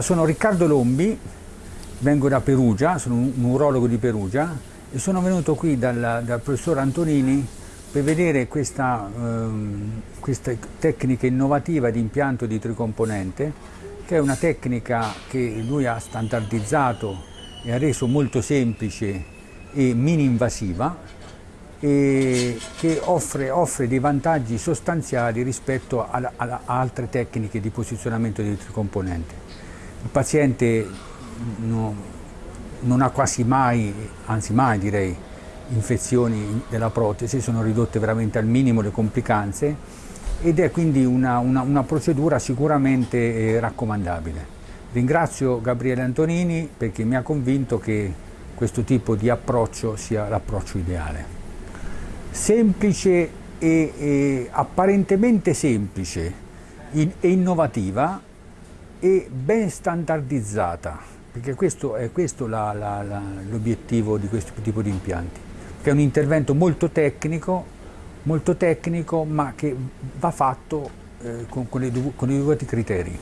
Sono Riccardo Lombi, vengo da Perugia, sono un urologo di Perugia e sono venuto qui dal, dal professor Antonini per vedere questa, ehm, questa, tecnica innovativa di impianto di tricomponente che è una tecnica che lui ha standardizzato e ha reso molto semplice e mini invasiva e che offre, offre dei vantaggi sostanziali rispetto a, a, a altre tecniche di posizionamento di tricomponente. Il paziente no, non ha quasi mai, anzi mai direi, infezioni della protesi, sono ridotte veramente al minimo le complicanze ed è quindi una, una, una procedura sicuramente eh, raccomandabile. Ringrazio Gabriele Antonini perché mi ha convinto che questo tipo di approccio sia l'approccio ideale. Semplice e, e apparentemente semplice e innovativa e ben standardizzata, perché questo è l'obiettivo di questo tipo di impianti, che è un intervento molto tecnico, molto tecnico ma che va fatto eh, con, con, i, con i dovuti criteri.